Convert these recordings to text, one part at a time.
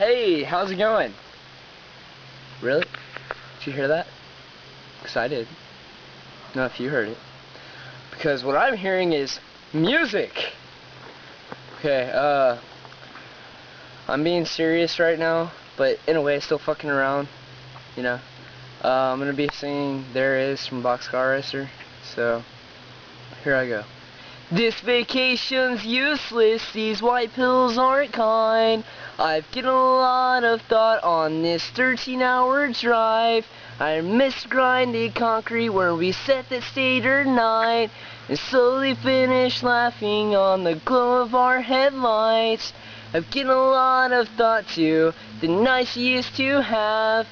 Hey, how's it going? Really? Did you hear that? Because I did. No, if you heard it. Because what I'm hearing is music. Okay, uh, I'm being serious right now, but in a way still fucking around, you know. Uh, I'm gonna be singing There Is from Boxcar Racer, so here I go. This vacation's useless, these white pills aren't kind. I've given a lot of thought on this 13 hour drive. I miss grinding concrete where we set the stage at night. And slowly finish laughing on the glow of our headlights. I've given a lot of thought to the nights we used to have.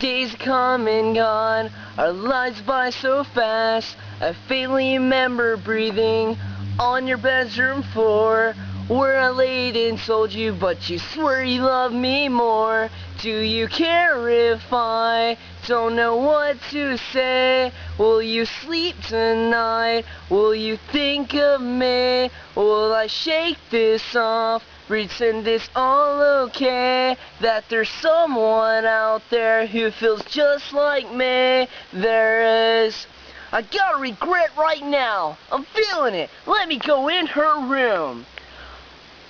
Days come and gone, our lives by so fast. I faintly remember breathing on your bedroom floor where I laid and told you, but you swear you love me more. Do you care if I don't know what to say? Will you sleep tonight? Will you think of me? Will I shake this off? Pretend it's all okay That there's someone out there who feels just like me There is I got a regret right now I'm feeling it Let me go in her room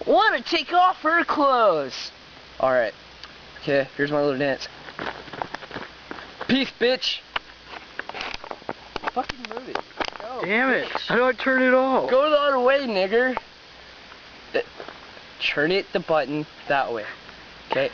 Want to take off her clothes Alright Okay, here's my little dance Peace, bitch Fucking move it Go, Damn it! How do I turn it off? Go the other way, nigger. Turn it the button that way. Okay.